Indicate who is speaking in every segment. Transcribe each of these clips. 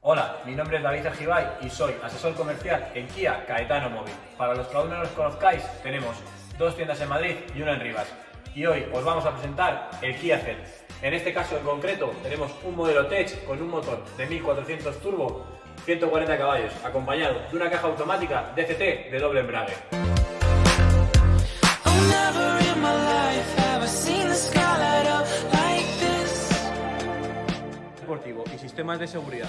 Speaker 1: Hola, mi nombre es David Argibay y soy asesor comercial en Kia Caetano Móvil. Para los que aún no nos conozcáis, tenemos dos tiendas en Madrid y una en Rivas. Y hoy os vamos a presentar el Kia Ceed. En este caso en concreto tenemos un modelo Tech con un motor de 1400 turbo, 140 caballos, acompañado de una caja automática DCT de doble embrague. Y sistemas de seguridad.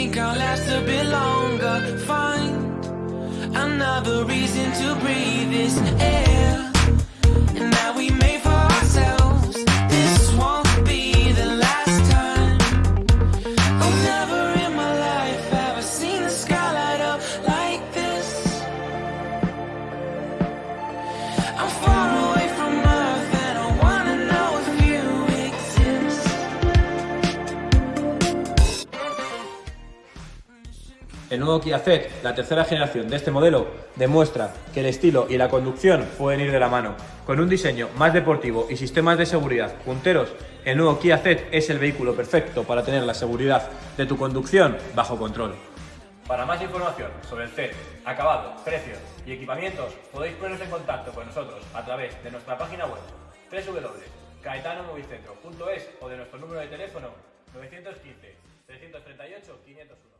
Speaker 2: Think I'll last a bit longer. Find another reason to breathe this air.
Speaker 1: El nuevo Kia Ceed, la tercera generación de este modelo, demuestra que el estilo y la conducción pueden ir de la mano. Con un diseño más deportivo y sistemas de seguridad punteros, el nuevo Kia Ceed es el vehículo perfecto para tener la seguridad de tu conducción bajo control. Para más información sobre el Ceed, acabado, precios y equipamientos, podéis poneros en contacto con nosotros a través de nuestra página web www.caetanomovicentro.es o de nuestro número de teléfono 915 338 501.